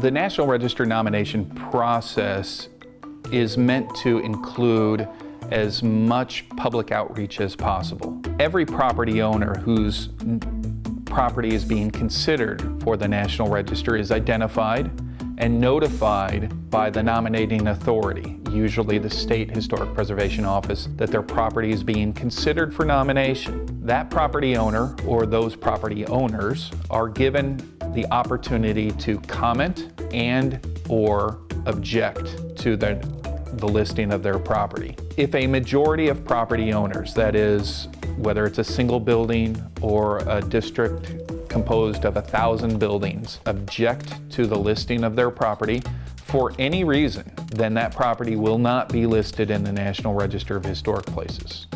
The National Register nomination process is meant to include as much public outreach as possible. Every property owner whose property is being considered for the National Register is identified and notified by the nominating authority, usually the State Historic Preservation Office, that their property is being considered for nomination. That property owner or those property owners are given the opportunity to comment and or object to the, the listing of their property. If a majority of property owners, that is, whether it's a single building or a district composed of a thousand buildings object to the listing of their property for any reason, then that property will not be listed in the National Register of Historic Places.